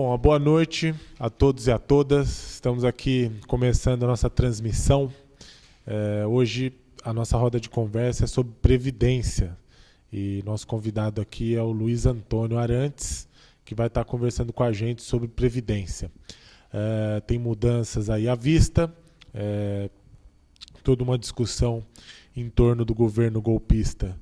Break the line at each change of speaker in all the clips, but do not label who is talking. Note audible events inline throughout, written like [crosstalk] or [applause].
Bom, boa noite a todos e a todas. Estamos aqui começando a nossa transmissão. É, hoje a nossa roda de conversa é sobre previdência. E nosso convidado aqui é o Luiz Antônio Arantes, que vai estar conversando com a gente sobre previdência. É, tem mudanças aí à vista, é, toda uma discussão em torno do governo golpista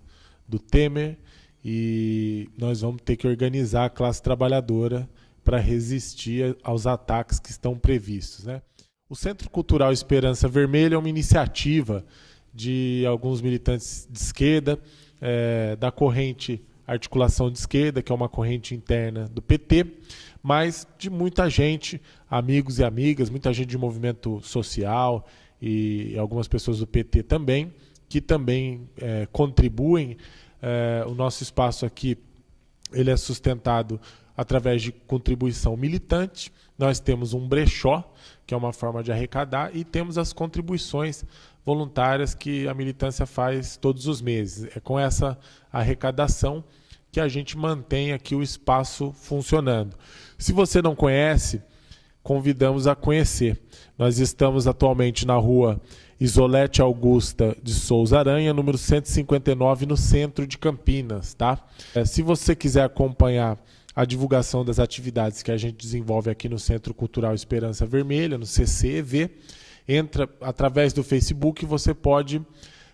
do Temer e nós vamos ter que organizar a classe trabalhadora para resistir aos ataques que estão previstos. Né? O Centro Cultural Esperança Vermelha é uma iniciativa de alguns militantes de esquerda, é, da corrente Articulação de Esquerda, que é uma corrente interna do PT, mas de muita gente, amigos e amigas, muita gente de movimento social e algumas pessoas do PT também, que também é, contribuem. É, o nosso espaço aqui ele é sustentado através de contribuição militante. Nós temos um brechó, que é uma forma de arrecadar, e temos as contribuições voluntárias que a militância faz todos os meses. É com essa arrecadação que a gente mantém aqui o espaço funcionando. Se você não conhece, convidamos a conhecer. Nós estamos atualmente na rua Isolete Augusta de Souza Aranha, número 159, no centro de Campinas. Tá? É, se você quiser acompanhar a divulgação das atividades que a gente desenvolve aqui no Centro Cultural Esperança Vermelha, no CCEV. Entra através do Facebook, você pode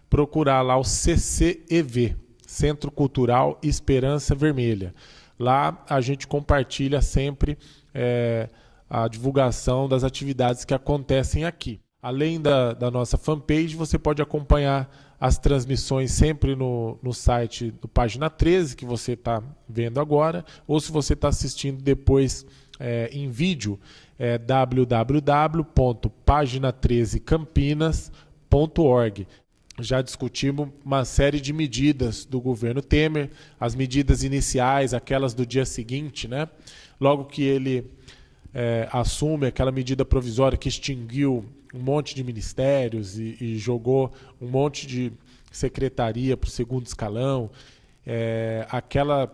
procurar lá o CCEV, Centro Cultural Esperança Vermelha. Lá a gente compartilha sempre é, a divulgação das atividades que acontecem aqui. Além da, da nossa fanpage, você pode acompanhar as transmissões sempre no, no site do Página 13, que você está vendo agora, ou se você está assistindo depois é, em vídeo, é www.pagina13campinas.org. Já discutimos uma série de medidas do governo Temer, as medidas iniciais, aquelas do dia seguinte, né? Logo que ele é, assume aquela medida provisória que extinguiu um monte de ministérios e, e jogou um monte de secretaria para o segundo escalão. É, aquela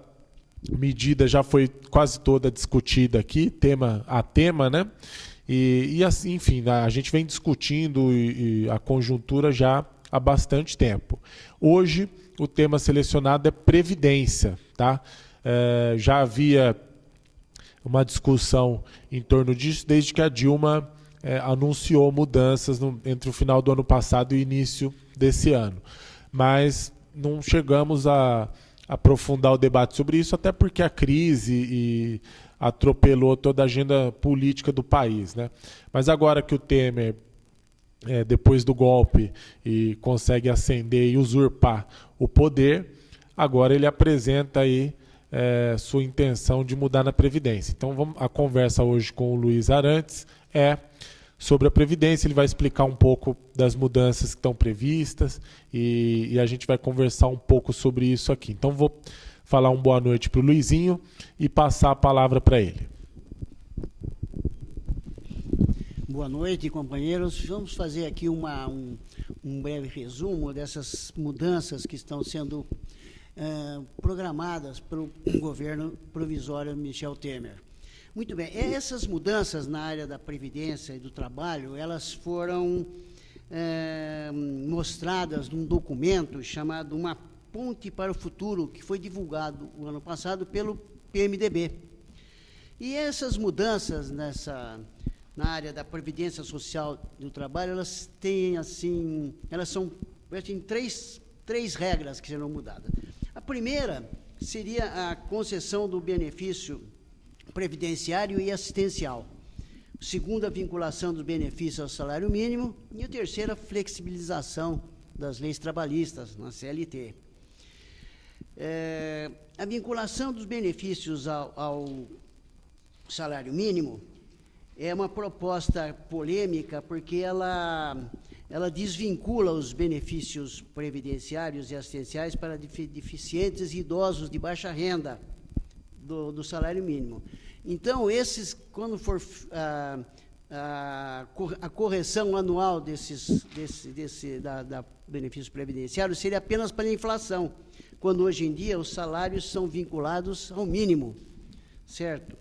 medida já foi quase toda discutida aqui, tema a tema, né? E, e assim, enfim, a gente vem discutindo e, e a conjuntura já há bastante tempo. Hoje, o tema selecionado é previdência, tá? É, já havia uma discussão em torno disso desde que a Dilma é, anunciou mudanças no, entre o final do ano passado e início desse ano. Mas não chegamos a, aprofundar o debate sobre isso, até porque a crise e atropelou toda a agenda política do país. Né? Mas agora que o Temer, é, depois do golpe, e consegue ascender e usurpar o poder, agora ele apresenta aí é, sua intenção de mudar na Previdência. Então vamos, a conversa hoje com o Luiz Arantes é sobre a Previdência. Ele vai explicar um pouco das mudanças que estão previstas e, e a gente vai conversar um pouco sobre isso aqui. Então, vou falar uma boa noite para o Luizinho e passar a palavra para ele.
Boa noite, companheiros. Vamos fazer aqui uma, um, um breve resumo dessas mudanças que estão sendo uh, programadas pelo governo provisório Michel Temer. Muito bem, essas mudanças na área da previdência e do trabalho, elas foram é, mostradas num documento chamado Uma Ponte para o Futuro, que foi divulgado o ano passado pelo PMDB. E essas mudanças nessa na área da previdência social do trabalho, elas têm assim, elas são assim, três, três regras que serão mudadas. A primeira seria a concessão do benefício previdenciário e assistencial. O segundo, a vinculação dos benefícios ao salário mínimo. E o terceiro, a flexibilização das leis trabalhistas na CLT. É, a vinculação dos benefícios ao, ao salário mínimo é uma proposta polêmica porque ela, ela desvincula os benefícios previdenciários e assistenciais para deficientes e idosos de baixa renda do, do salário mínimo. Então, esses, quando for ah, ah, a correção anual desses, desse, desse, da, da benefício previdenciário seria apenas para a inflação, quando hoje em dia os salários são vinculados ao mínimo, certo?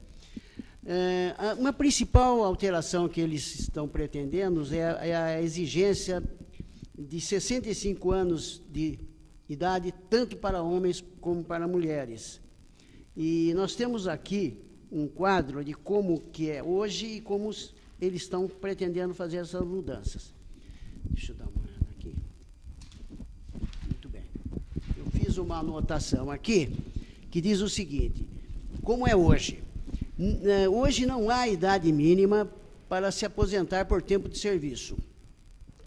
É, uma principal alteração que eles estão pretendendo é, é a exigência de 65 anos de idade, tanto para homens como para mulheres. E nós temos aqui um quadro de como que é hoje e como eles estão pretendendo fazer essas mudanças. Deixa eu dar uma olhada aqui. Muito bem. Eu fiz uma anotação aqui que diz o seguinte: como é hoje? Hoje não há idade mínima para se aposentar por tempo de serviço.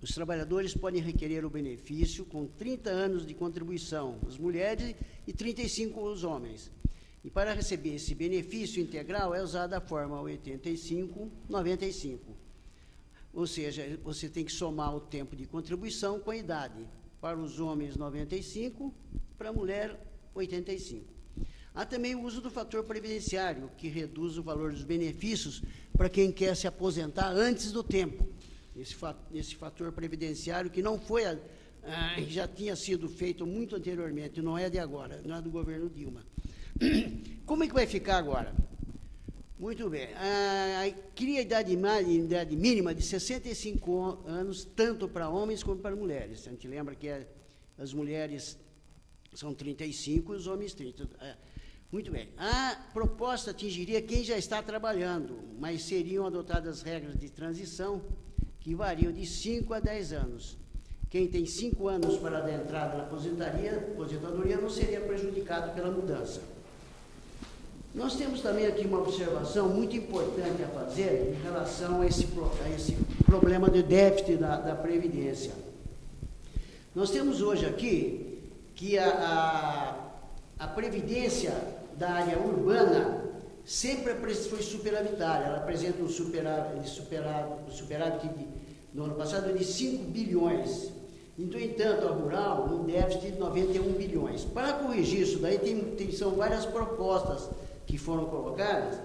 Os trabalhadores podem requerer o benefício com 30 anos de contribuição, as mulheres, e 35 os homens. E para receber esse benefício integral é usada a forma 85-95. Ou seja, você tem que somar o tempo de contribuição com a idade. Para os homens, 95, para a mulher, 85. Há também o uso do fator previdenciário, que reduz o valor dos benefícios para quem quer se aposentar antes do tempo. Esse, esse fator previdenciário que não foi, a, a, já tinha sido feito muito anteriormente, não é de agora, não é do governo Dilma. [coughs] Como é que vai ficar agora? Muito bem. Ah, cria a idade, idade mínima de 65 anos, tanto para homens como para mulheres. A gente lembra que é, as mulheres são 35 e os homens 30. Muito bem. A proposta atingiria quem já está trabalhando, mas seriam adotadas regras de transição que variam de 5 a 10 anos. Quem tem 5 anos para adentrar na aposentadoria, aposentadoria não seria prejudicado pela mudança. Nós temos também aqui uma observação muito importante a fazer em relação a esse, a esse problema de déficit da, da Previdência. Nós temos hoje aqui que a, a, a Previdência da área urbana sempre foi superavitária. Ela apresenta um superávit, superávit, superávit de, no ano passado de 5 bilhões. No entanto, a rural, um déficit de 91 bilhões. Para corrigir isso daí, tem, tem, são várias propostas que foram colocadas.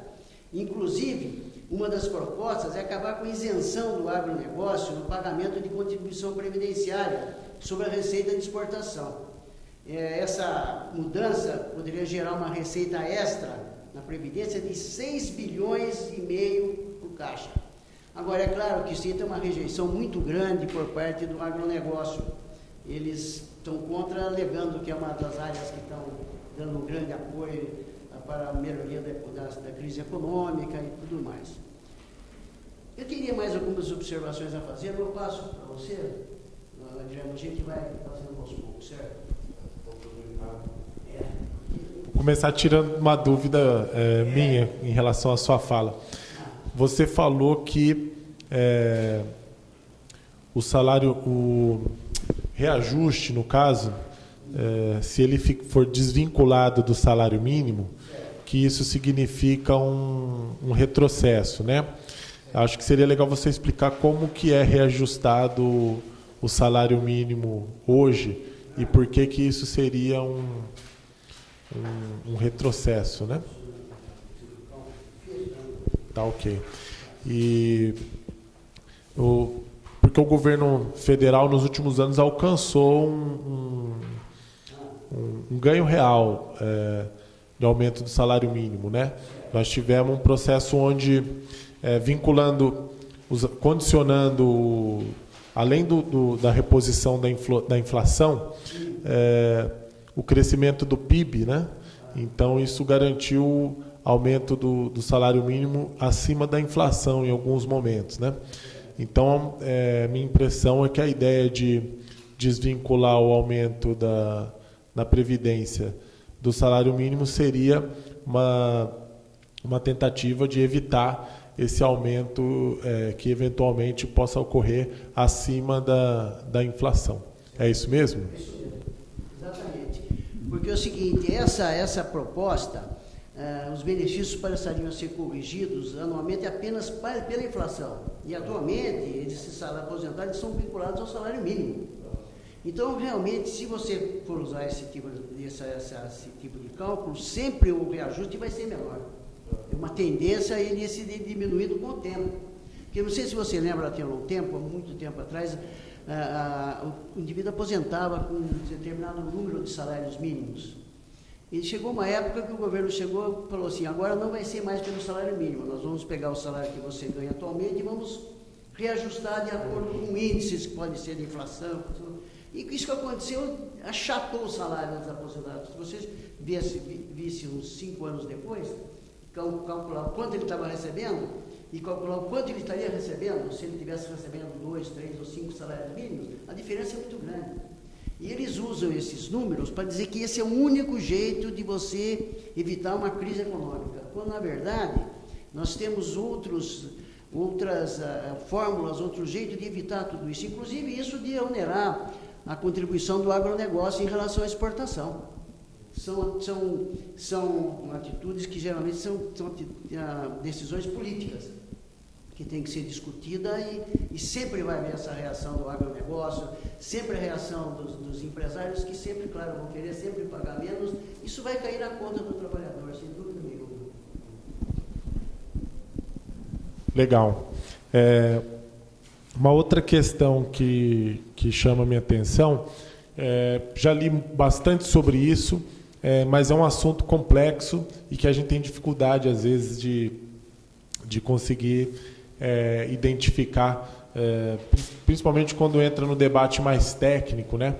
Inclusive, uma das propostas é acabar com a isenção do agronegócio no pagamento de contribuição previdenciária sobre a receita de exportação é, essa mudança poderia gerar uma receita extra na Previdência de 6 bilhões e meio o Caixa. Agora, é claro que isso tem uma rejeição muito grande por parte do agronegócio. Eles estão contra, alegando que é uma das áreas que estão dando um grande apoio para a melhoria da, da, da crise econômica e tudo mais. Eu teria mais algumas observações a fazer, eu passo para você, Adriano, a gente vai fazendo aos poucos, certo?
Vou começar tirando uma dúvida é, minha em relação à sua fala. Você falou que é, o salário, o reajuste, no caso, é, se ele for desvinculado do salário mínimo, que isso significa um, um retrocesso, né? Acho que seria legal você explicar como que é reajustado o salário mínimo hoje e por que que isso seria um, um, um retrocesso, né? Tá ok. E o, porque o governo federal nos últimos anos alcançou um, um, um ganho real é, de aumento do salário mínimo, né? Nós tivemos um processo onde é, vinculando, condicionando além do, do, da reposição da, inflo, da inflação, é, o crescimento do PIB, né? Então isso garantiu aumento do, do, salário mínimo acima da inflação em alguns momentos, né? Então é, minha impressão é que a ideia de desvincular o aumento da, da previdência do salário mínimo seria uma uma tentativa de evitar esse aumento é, que eventualmente possa ocorrer acima da, da inflação. É isso mesmo?
Exatamente. Porque é o seguinte, essa, essa proposta, uh, os benefícios passariam a ser corrigidos anualmente apenas para, pela inflação. E atualmente, esses salários aposentados são vinculados ao salário mínimo. Então, realmente, se você for usar esse tipo, essa, essa, esse tipo de cálculo, sempre o reajuste vai ser menor uma tendência a ele ser diminuído com o tempo. Porque não sei se você lembra, tem um tempo, há muito tempo atrás, o indivíduo aposentava com um determinado número de salários mínimos. E chegou uma época que o governo chegou e falou assim, agora não vai ser mais pelo salário mínimo, nós vamos pegar o salário que você ganha atualmente e vamos reajustar de acordo com índices que podem ser de inflação. E isso que aconteceu achatou o salário dos aposentados. Se vocês vissem visse uns cinco anos depois, calcular quanto ele estava recebendo e calcular quanto ele estaria recebendo, se ele estivesse recebendo dois, três ou cinco salários mínimos, a diferença é muito grande. E eles usam esses números para dizer que esse é o único jeito de você evitar uma crise econômica, quando na verdade nós temos outros, outras uh, fórmulas, outro jeito de evitar tudo isso, inclusive isso de onerar a contribuição do agronegócio em relação à exportação. São, são, são atitudes que geralmente são, são uh, decisões políticas que tem que ser discutida e, e, sempre vai haver essa reação do agronegócio, sempre a reação dos, dos, empresários, que sempre, claro, vão querer sempre pagar menos. Isso vai cair na conta do trabalhador, sem dúvida nenhuma.
Legal. É, uma outra questão que, que chama a minha atenção, é, já li bastante sobre isso, é, mas é um assunto complexo e que a gente tem dificuldade, às vezes, de, de conseguir é, identificar, é, principalmente quando entra no debate mais técnico, né?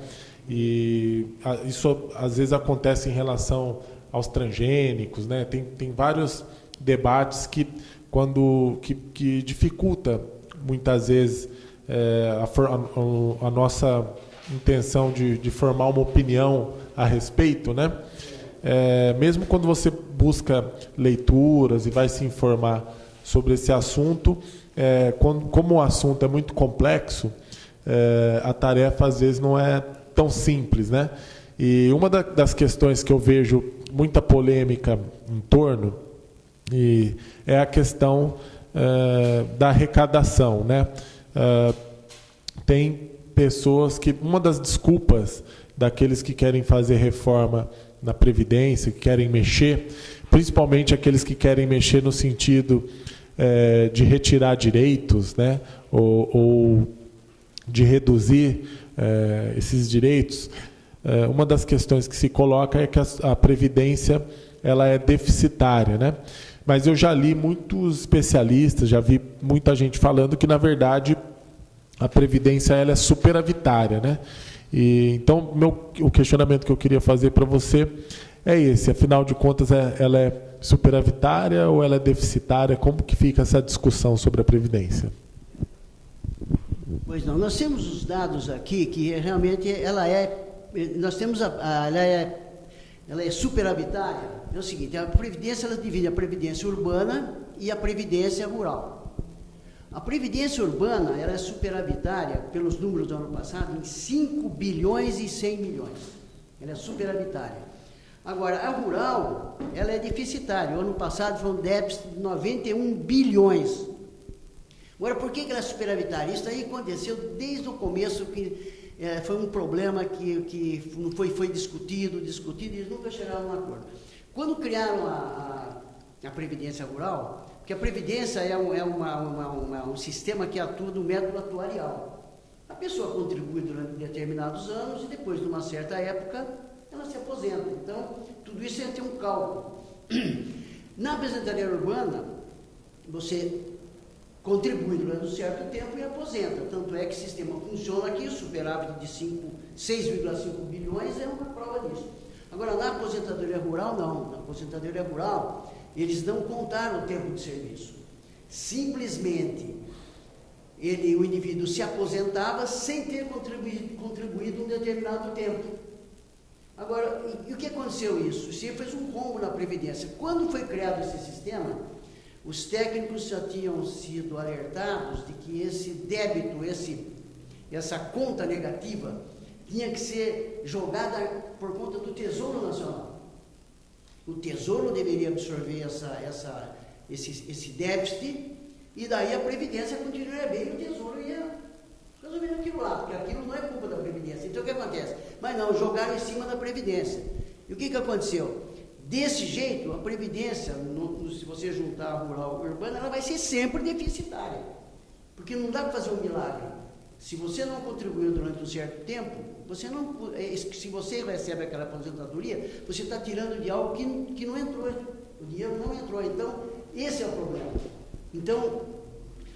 E a, isso às vezes acontece em relação aos transgênicos, né? Tem, tem vários debates que quando que, que dificulta muitas vezes é, a, a, a, nossa intenção de, de, formar uma opinião a respeito, né? É, mesmo quando você busca leituras e vai se informar sobre esse assunto. É, quando, como o assunto é muito complexo, é, a tarefa às vezes não é tão simples, né? E uma da, das questões que eu vejo muita polêmica em torno e é a questão é, da arrecadação, né? É, tem pessoas que uma das desculpas daqueles que querem fazer reforma na previdência, que querem mexer, principalmente aqueles que querem mexer no sentido é, de retirar direitos, né, ou, ou de reduzir é, esses direitos, é, uma das questões que se coloca é que a, a, previdência ela é deficitária, né? Mas eu já li muitos especialistas, já vi muita gente falando que na verdade a previdência ela é superavitária, né? E, então meu, o questionamento que eu queria fazer para você é esse. Afinal de contas, é, ela é superavitária ou ela é deficitária? Como que fica essa discussão sobre a Previdência?
Pois não, nós temos os dados aqui que realmente ela é, nós temos a, a ela é, ela é superavitária. É o seguinte, a Previdência ela divide a Previdência urbana e a Previdência rural. A Previdência urbana ela é superavitária, pelos números do ano passado, em 5 bilhões e 100 milhões. Ela é superavitária. Agora, a rural, ela é deficitária. O ano passado foi um déficit de 91 bilhões. Agora, por que, ela é superavitária? Isso aí aconteceu desde o começo, que é, foi um problema que, que foi, foi discutido, discutido, e eles nunca chegaram a um acordo. Quando criaram a, a, a Previdência Rural, porque a Previdência é, um, é uma, uma, uma, um sistema que atua no método atuarial. A pessoa contribui durante determinados anos e depois, de uma certa época, ela se aposenta. Então, tudo isso é ter um cálculo. [clears throat] Na aposentadoria urbana, você contribui durante um certo tempo e aposenta. Tanto é que o sistema funciona aqui, o superávit de 6,5 bilhões é uma prova disso. Agora, na aposentadoria rural, não. Na aposentadoria rural, eles não contaram o tempo de serviço. Simplesmente, ele, o indivíduo se aposentava sem ter contribuído, contribuído um determinado tempo. Agora, e, e o que aconteceu isso? Isso fez um combo na Previdência. Quando foi criado esse sistema, os técnicos já tinham sido alertados de que esse débito, esse, essa conta negativa, tinha que ser jogada por conta do Tesouro Nacional. O Tesouro deveria absorver essa, essa, esse, esse déficit e daí a Previdência continuaria bem e o Tesouro ia resolvendo aquilo lá, porque aquilo não é culpa da Previdência. Então o que acontece? Mas não, jogaram em cima da Previdência. E o que, que aconteceu? Desse jeito, a Previdência, no, se você juntar a rural e urbana, ela vai ser sempre deficitária. Porque não dá para fazer um milagre. Se você não contribuiu durante um certo tempo, você não, é, se você recebe aquela aposentadoria, você está tirando de algo que, que não entrou. O dinheiro não entrou. Então, esse é o problema. Então,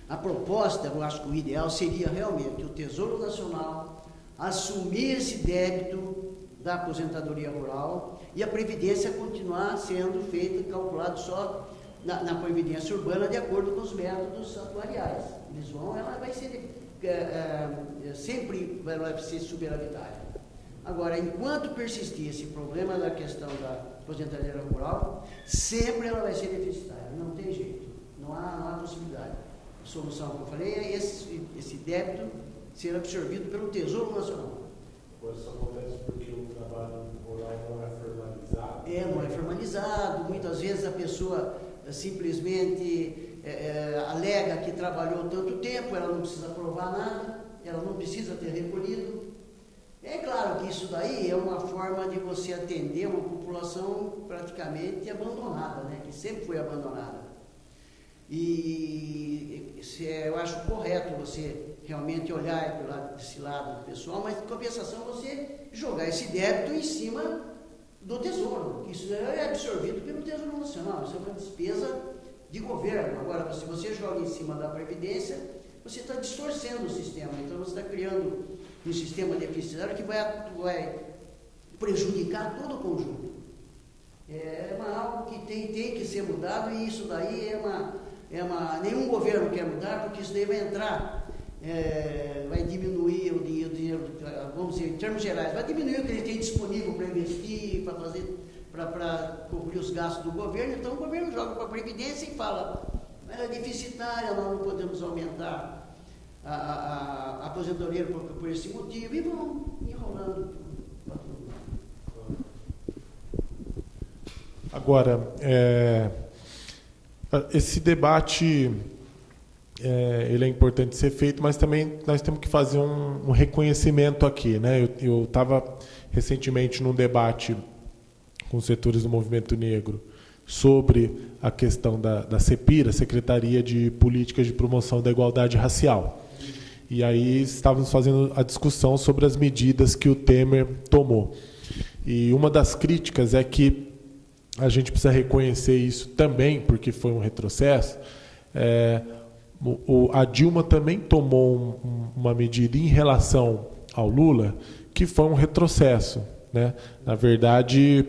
a proposta, eu acho que o ideal seria realmente que o Tesouro Nacional assumir esse débito da aposentadoria rural e a previdência continuar sendo feita, calculado só na, na previdência urbana de acordo com os métodos atuariais. Eles vão, ela vai ser é, é, sempre vai ser superavitária. Agora, enquanto persistir esse problema da questão da aposentadoria rural, sempre ela vai ser deficitária, não tem jeito, não há, não há possibilidade. A solução que eu falei é esse, esse débito ser absorvido pelo Tesouro Nacional.
Isso acontece porque o trabalho não é formalizado?
É, não é formalizado. Muitas vezes a pessoa eh, simplesmente é, é, alega que trabalhou tanto tempo, ela não precisa provar nada, ela não precisa ter recolhido. É claro que isso daí é uma forma de você atender uma população praticamente abandonada, né? que sempre foi abandonada. E eu acho correto você realmente olhar desse lado pessoal, mas em compensação você jogar esse débito em cima do tesouro, que isso é absorvido pelo Tesouro Nacional, isso é uma despesa de governo. Agora, se você joga em cima da Previdência, você está distorcendo o sistema, então você está criando um sistema deficitário que vai, vai prejudicar todo o conjunto. É uma, algo que tem, tem que ser mudado e isso daí é uma, é uma. Nenhum governo quer mudar, porque isso daí vai entrar é, vai diminuir o dinheiro, vamos dizer, em termos gerais, vai diminuir o que ele tem disponível para investir, para fazer, para cobrir os gastos do governo. Então o governo joga para a Previdência e fala, ela é deficitária, nós não podemos aumentar a, a, a aposentadoria por, por esse motivo, e vão enrolando.
Agora, é, esse debate é, ele é importante ser feito, mas também nós temos que fazer um, um reconhecimento aqui. Né? Eu estava recentemente num debate com setores do movimento negro sobre a questão da, da CEPIRA, Secretaria de Políticas de Promoção da Igualdade Racial. E aí estávamos fazendo a discussão sobre as medidas que o Temer tomou. E uma das críticas é que a gente precisa reconhecer isso também, porque foi um retrocesso. É, o, a Dilma também tomou um, uma medida em relação ao Lula que foi um retrocesso. Né? Na verdade,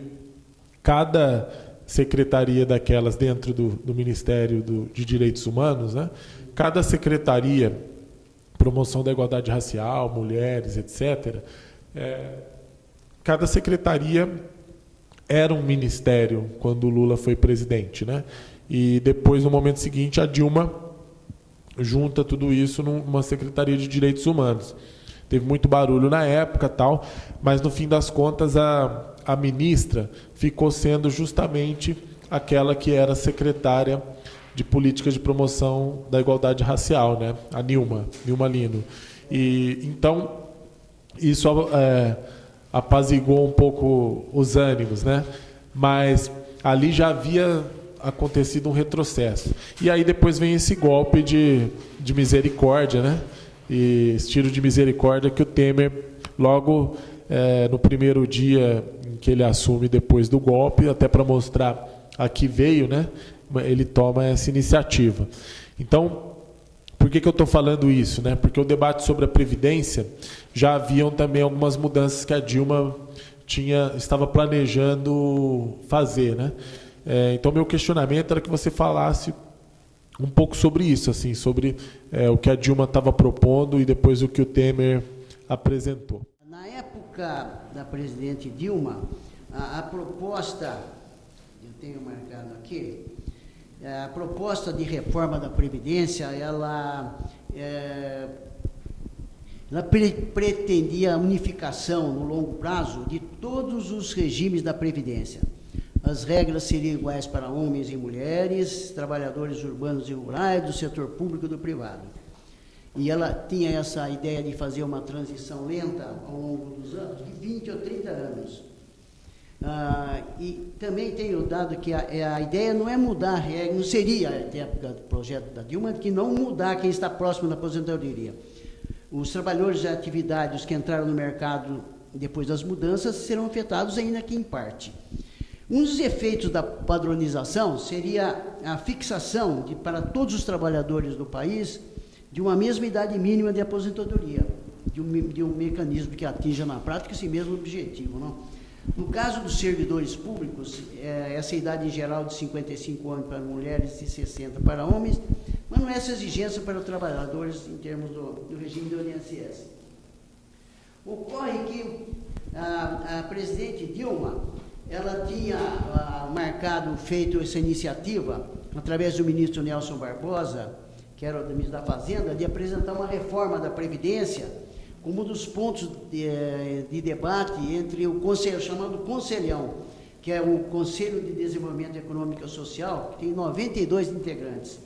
cada secretaria daquelas dentro do, do Ministério do, de Direitos Humanos, né? cada secretaria, promoção da igualdade racial, mulheres, etc., é, cada secretaria era um ministério quando o Lula foi presidente. Né? E depois, no momento seguinte, a Dilma junta tudo isso numa Secretaria de Direitos Humanos. Teve muito barulho na época, tal, mas no fim das contas a, a ministra ficou sendo justamente aquela que era secretária de políticas de promoção da igualdade racial, né? A Nilma, Nilma Lino. E então isso é, apaziguou um pouco os ânimos, né? Mas ali já havia acontecido um retrocesso. E aí depois vem esse golpe de, de misericórdia, né? E esse tiro de misericórdia que o Temer, logo é, no primeiro dia em que ele assume depois do golpe, até para mostrar a que veio, né? Ele toma essa iniciativa. Então, por que, que eu estou falando isso? Né? Porque o debate sobre a Previdência já haviam também algumas mudanças que a Dilma tinha, estava planejando fazer. Né? É, então, meu questionamento era que você falasse um pouco sobre isso, assim, sobre é, o que a Dilma estava propondo e depois o que o Temer apresentou.
Na época da presidente Dilma, a, a proposta, eu tenho marcado aqui, a proposta de reforma da Previdência, ela, é, ela pre pretendia a unificação no longo prazo de todos os regimes da Previdência as regras seriam iguais para homens e mulheres, trabalhadores urbanos e rurais, do setor público e do privado. E ela tinha essa ideia de fazer uma transição lenta ao longo dos anos, de 20 ou 30 anos. Ah, e também tenho dado que a, é, a, ideia não é mudar a regra, não seria, até época do projeto da Dilma, que não mudar quem está próximo da aposentadoria. Os trabalhadores de atividades que entraram no mercado depois das mudanças serão afetados ainda que em parte. Um dos efeitos da padronização seria a fixação de, para todos os trabalhadores do país de uma mesma idade mínima de aposentadoria, de um, de um mecanismo que atinja na prática esse mesmo objetivo. Não? No caso dos servidores públicos, é, essa idade em geral de 55 anos para mulheres e 60 para homens, mas não é essa exigência para os trabalhadores em termos do, do regime do INSS. Ocorre que a, a presidente Dilma ela tinha ah, marcado, feito essa iniciativa, através do ministro Nelson Barbosa, que era o ministro da Fazenda, de apresentar uma reforma da Previdência como um dos pontos de, eh, de debate entre o conselho, chamado Conselhão, que é o Conselho de Desenvolvimento Econômico e Social, que tem 92 integrantes.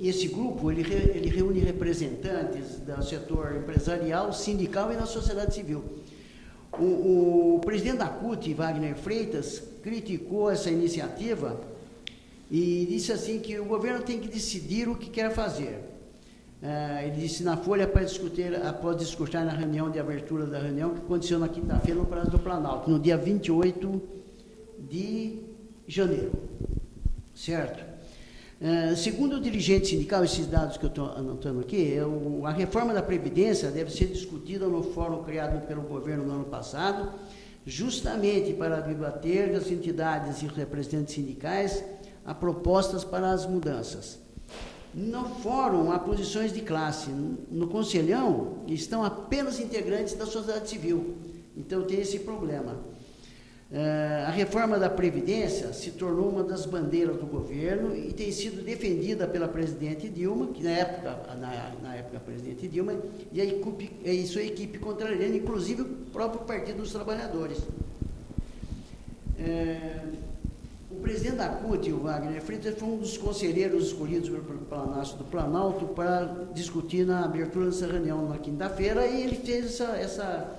esse grupo ele, ele reúne representantes do setor empresarial, sindical e da sociedade civil. O, o presidente da CUT, Wagner Freitas, criticou essa iniciativa e disse assim que o governo tem que decidir o que quer fazer. Uh, ele disse na Folha para discutir, após discutir na reunião de abertura da reunião, que aconteceu na quinta-feira no Prazo do Planalto, no dia 28 de janeiro. Certo? Uh, segundo o dirigente sindical, esses dados que eu estou anotando aqui, é a reforma da Previdência deve ser discutida no fórum criado pelo governo no ano passado, justamente para debater das entidades e representantes sindicais a propostas para as mudanças. No fórum há posições de classe, no conselhão estão apenas integrantes da sociedade civil, então tem esse problema. Uh, a reforma da Previdência se tornou uma das bandeiras do governo e tem sido defendida pela presidente Dilma, que na época, na, na época a presidente Dilma, e a equipe, e sua equipe contrariando, inclusive o próprio Partido dos Trabalhadores. Uh, o presidente da CUT, o Wagner Freitas, foi um dos conselheiros escolhidos pelo do Planalto para discutir na abertura dessa reunião na quinta-feira e ele fez essa, essa,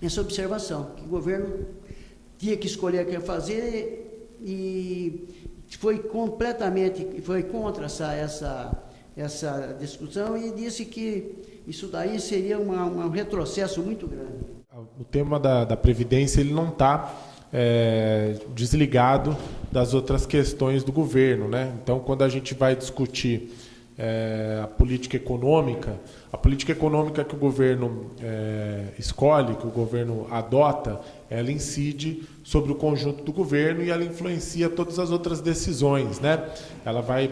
essa observação, que o governo tinha que escolher o que fazer e foi completamente, foi contra essa, essa, essa discussão e disse que isso daí seria uma, um retrocesso muito grande.
O tema da, da Previdência ele não está é, desligado das outras questões do governo. Né? Então, quando a gente vai discutir é, a política econômica, a política econômica que o governo é, escolhe, que o governo adota, ela incide sobre o conjunto do governo e ela influencia todas as outras decisões. Né? Ela vai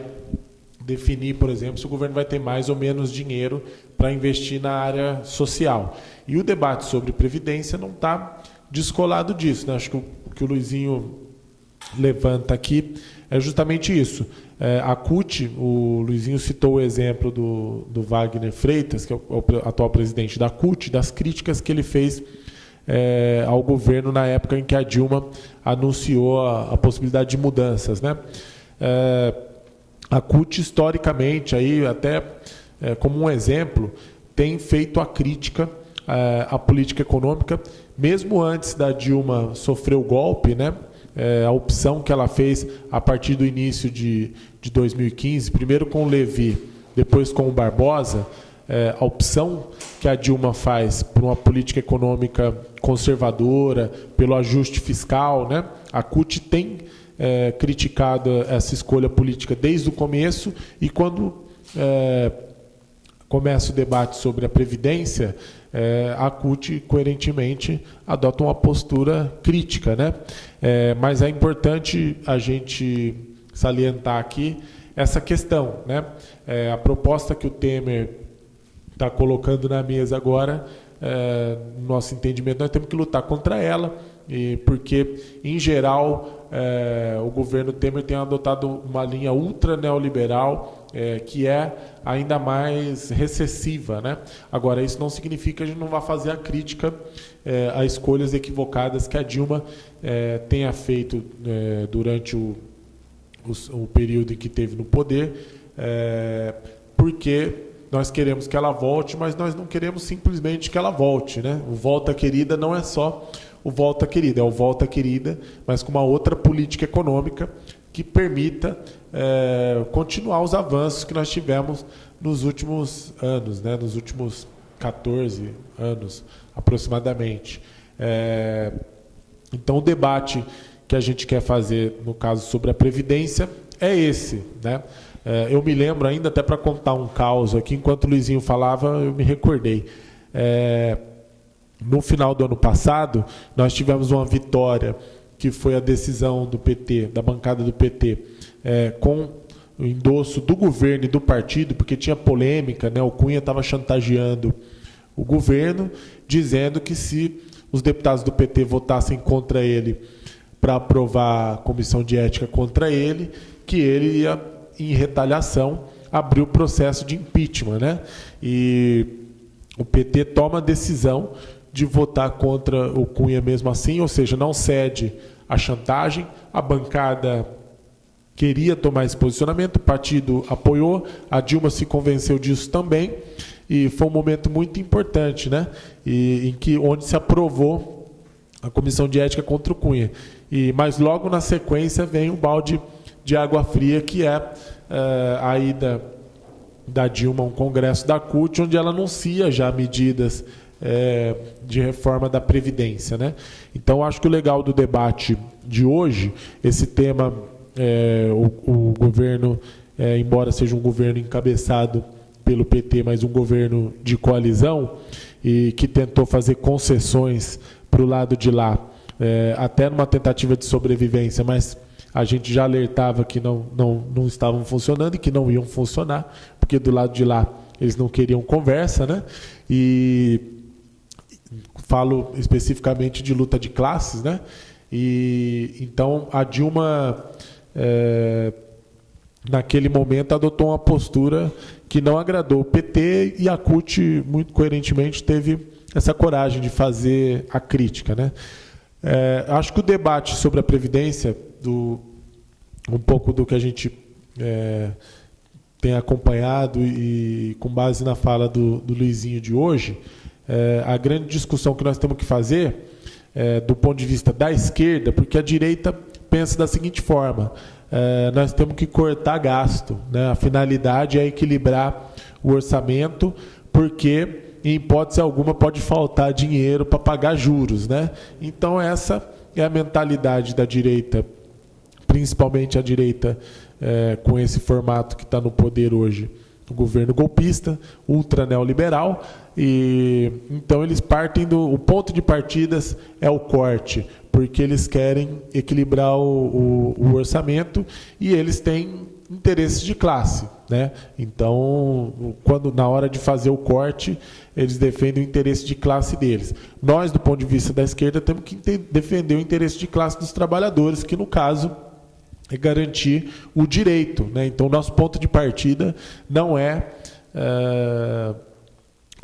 definir, por exemplo, se o governo vai ter mais ou menos dinheiro para investir na área social. E o debate sobre previdência não está descolado disso. Né? Acho que o que o Luizinho levanta aqui é justamente isso. É, a CUT, o Luizinho citou o exemplo do, do Wagner Freitas, que é o, o atual presidente da CUT, das críticas que ele fez é, ao governo na época em que a Dilma anunciou a, a possibilidade de mudanças. Né? É, a CUT, historicamente, aí, até é, como um exemplo, tem feito a crítica é, à política econômica, mesmo antes da Dilma sofrer o golpe, né? É, a opção que ela fez a partir do início de, de 2015, primeiro com o Levi, depois com o Barbosa, é, a opção que a Dilma faz por uma política econômica conservadora, pelo ajuste fiscal, né? a CUT tem é, criticado essa escolha política desde o começo e quando é, começa o debate sobre a Previdência, é, a CUT, coerentemente, adota uma postura crítica. Né? É, mas é importante a gente salientar aqui essa questão. Né? É, a proposta que o Temer está colocando na mesa agora, é, no nosso entendimento, nós temos que lutar contra ela, e porque, em geral, é, o governo Temer tem adotado uma linha ultra neoliberal é, que é ainda mais recessiva. Né? Agora, isso não significa que a gente não vá fazer a crítica é, a escolhas equivocadas que a Dilma é, tenha feito é, durante o, o, o, período em que teve no poder, é, porque nós queremos que ela volte, mas nós não queremos simplesmente que ela volte. Né? O Volta Querida não é só o Volta Querida, é o Volta Querida, mas com uma outra política econômica que permita é, continuar os avanços que nós tivemos nos últimos anos, né, nos últimos 14 anos aproximadamente. É, então, o debate que a gente quer fazer, no caso, sobre a Previdência, é esse. Né? É, eu me lembro ainda, até para contar um caos aqui, enquanto o Luizinho falava, eu me recordei. É, no final do ano passado, nós tivemos uma vitória, que foi a decisão do PT, da bancada do PT, é, com o endosso do governo e do partido, porque tinha polêmica, né? o Cunha estava chantageando o governo, dizendo que se os deputados do PT votassem contra ele para aprovar a comissão de ética contra ele, que ele ia, em retaliação, abrir o processo de impeachment. Né? E o PT toma a decisão de votar contra o Cunha mesmo assim, ou seja, não cede à chantagem. A bancada queria tomar esse posicionamento, o partido apoiou, a Dilma se convenceu disso também, e foi um momento muito importante, né? E, em que onde se aprovou a comissão de ética contra o Cunha. E mas logo na sequência vem um balde de água fria que é, é a ida da Dilma a um congresso da CUT, onde ela anuncia já medidas é, de reforma da Previdência. Né? Então, acho que o legal do debate de hoje, esse tema, é, o, o, governo, é, embora seja um governo encabeçado pelo PT, mas um governo de coalizão, e que tentou fazer concessões para o lado de lá, é, até numa tentativa de sobrevivência, mas a gente já alertava que não, não, não estavam funcionando e que não iam funcionar, porque do lado de lá eles não queriam conversa, né? E falo especificamente de luta de classes, né? E então a Dilma é, naquele momento adotou uma postura que não agradou o PT e a CUT muito coerentemente teve essa coragem de fazer a crítica, né? É, acho que o debate sobre a previdência, do, um pouco do que a gente é, tem acompanhado e com base na fala do, do Luizinho de hoje, é, a grande discussão que nós temos que fazer é, do ponto de vista da esquerda, porque a direita pensa da seguinte forma: é, nós temos que cortar gasto. Né? A finalidade é equilibrar o orçamento, porque em hipótese alguma pode faltar dinheiro para pagar juros. Né? Então, essa é a mentalidade da direita, principalmente a direita é, com esse formato que está no poder hoje o governo golpista, ultra neoliberal, e então eles partem do o ponto de partidas é o corte, porque eles querem equilibrar o, o, o orçamento e eles têm interesses de classe, né? Então, quando na hora de fazer o corte, eles defendem o interesse de classe deles. Nós, do ponto de vista da esquerda, temos que defender o interesse de classe dos trabalhadores, que no caso é garantir o direito. Né? Então, nosso ponto de partida não é, é,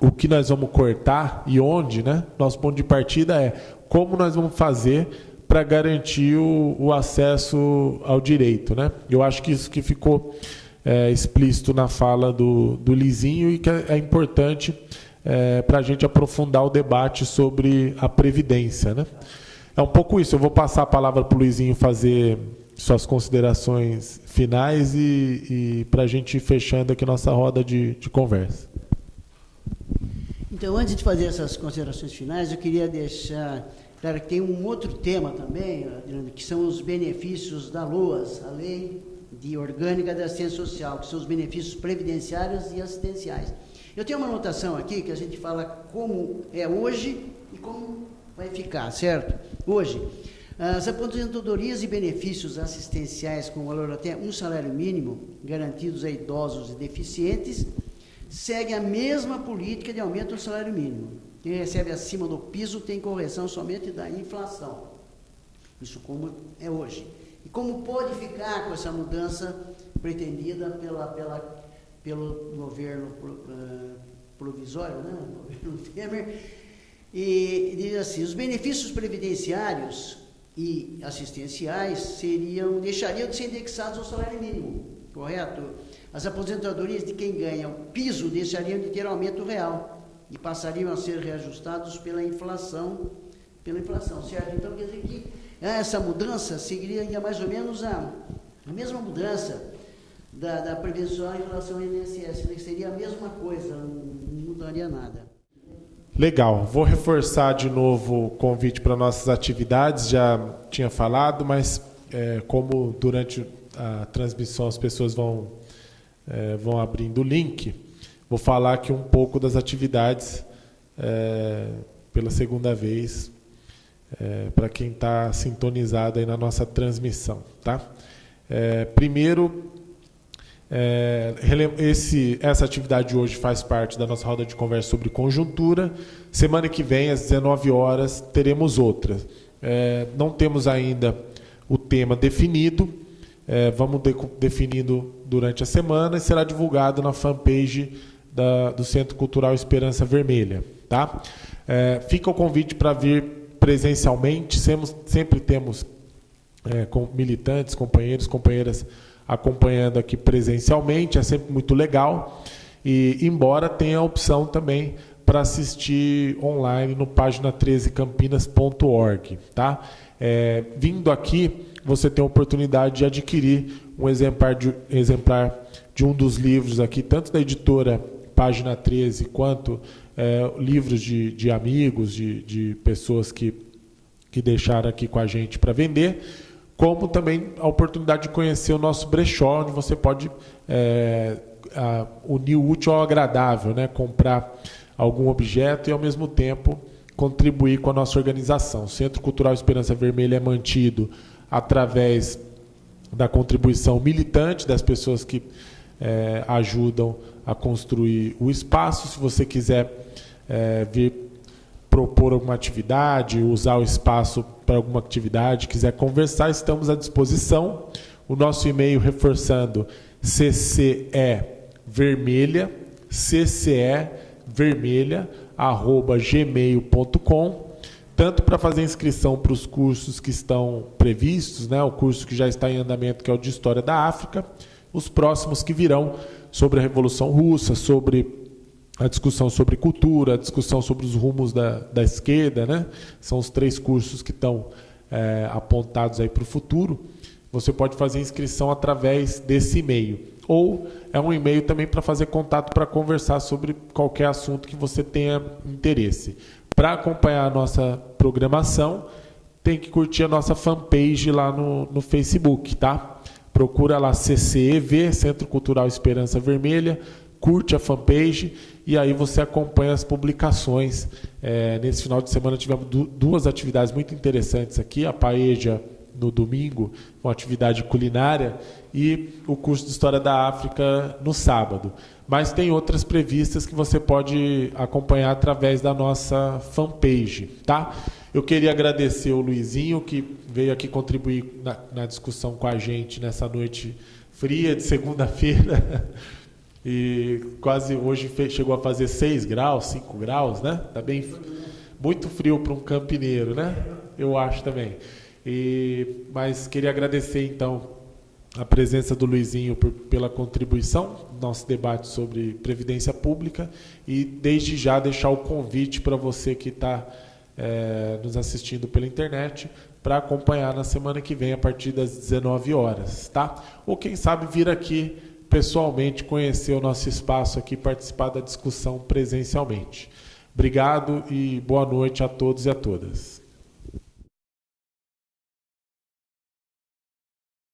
o que nós vamos cortar e onde. Né? Nosso ponto de partida é como nós vamos fazer para garantir o, o, acesso ao direito. Né? Eu acho que isso que ficou é, explícito na fala do, do Lizinho e que é, é importante é, para a gente aprofundar o debate sobre a Previdência. Né? É um pouco isso. Eu vou passar a palavra para o Luizinho fazer suas considerações finais e, e para a gente ir fechando aqui nossa roda de, de conversa.
Então, antes de fazer essas considerações finais, eu queria deixar claro que tem um outro tema também, Adriano, que são os benefícios da LOAS, a Lei de Orgânica da Assistência Social, que são os benefícios previdenciários e assistenciais. Eu tenho uma anotação aqui que a gente fala como é hoje e como vai ficar, certo? Hoje, as aposentadorias e benefícios assistenciais com valor até um salário mínimo, garantidos a idosos e deficientes, seguem a mesma política de aumento do salário mínimo. Quem recebe acima do piso tem correção somente da inflação. Isso como é hoje. E como pode ficar com essa mudança pretendida pela, pela, pelo governo uh, provisório, né? o [laughs] governo Temer, e diz assim, os benefícios previdenciários e assistenciais seriam, deixariam de ser indexados ao salário mínimo, correto? As aposentadorias de quem ganha o piso deixariam de ter aumento real e passariam a ser reajustados pela inflação, pela inflação, certo? Então quer dizer que essa mudança seguiria mais ou menos a, a mesma mudança da, da previsão em relação ao INSS. Que seria a mesma coisa, não mudaria nada.
Legal. Vou reforçar de novo o convite para nossas atividades. Já tinha falado, mas é, como durante a transmissão as pessoas vão, é, vão abrindo o link, vou falar aqui um pouco das atividades é, pela segunda vez é, para quem está sintonizado aí na nossa transmissão. Tá? É, primeiro, é, esse, essa atividade de hoje faz parte da nossa roda de conversa sobre conjuntura. Semana que vem, às 19 horas, teremos outra. É, não temos ainda o tema definido, é, vamos de, definindo durante a semana e será divulgado na fanpage da, do Centro Cultural Esperança Vermelha. Tá? É, fica o convite para vir presencialmente, sempre, sempre temos é, com militantes, companheiros, companheiras acompanhando aqui presencialmente, é sempre muito legal. E embora tenha a opção também para assistir online no página 13campinas.org, tá? É, vindo aqui, você tem a oportunidade de adquirir um exemplar de, exemplar de um dos livros aqui, tanto da editora Página 13, quanto é, livros de, de amigos, de, de pessoas que, que deixaram aqui com a gente para vender como também a oportunidade de conhecer o nosso brechó, onde você pode é, a, unir o útil ao agradável, né? comprar algum objeto e, ao mesmo tempo, contribuir com a nossa organização. O Centro Cultural Esperança Vermelha é mantido através da contribuição militante das pessoas que é, ajudam a construir o espaço. Se você quiser é, vir propor alguma atividade, usar o espaço para alguma atividade, quiser conversar, estamos à disposição. O nosso e-mail reforçando cce vermelha, cce vermelha, arroba gmail.com, tanto para fazer inscrição para os cursos que estão previstos, né, o curso que já está em andamento, que é o de História da África, os próximos que virão sobre a Revolução Russa, sobre a discussão sobre cultura, a discussão sobre os rumos da, da esquerda, né? são os três cursos que estão é, apontados aí para o futuro. Você pode fazer inscrição através desse e-mail. Ou é um e-mail também para fazer contato para conversar sobre qualquer assunto que você tenha interesse. Para acompanhar a nossa programação, tem que curtir a nossa fanpage lá no, no Facebook, tá? Procura lá CCEV, Centro Cultural Esperança Vermelha, curte a fanpage e aí você acompanha as publicações. É, nesse final de semana tivemos du duas atividades muito interessantes aqui, a Paeja no domingo, uma atividade culinária, e o curso de História da África no sábado. Mas tem outras previstas que você pode acompanhar através da nossa fanpage, tá? Eu queria agradecer o Luizinho, que veio aqui contribuir na, na discussão com a gente nessa noite fria de segunda-feira. [laughs] E quase hoje chegou a fazer 6 graus, 5 graus, né? Tá bem muito frio para um campineiro, né? Eu acho também. E, mas queria agradecer então a presença do Luizinho por, pela contribuição no nosso debate sobre previdência pública e desde já deixar o convite para você que está é, nos assistindo pela internet para acompanhar na semana que vem a partir das 19 horas, tá? Ou quem sabe vir aqui pessoalmente conhecer o nosso espaço aqui, participar da discussão presencialmente. Obrigado e boa noite a todos e a todas.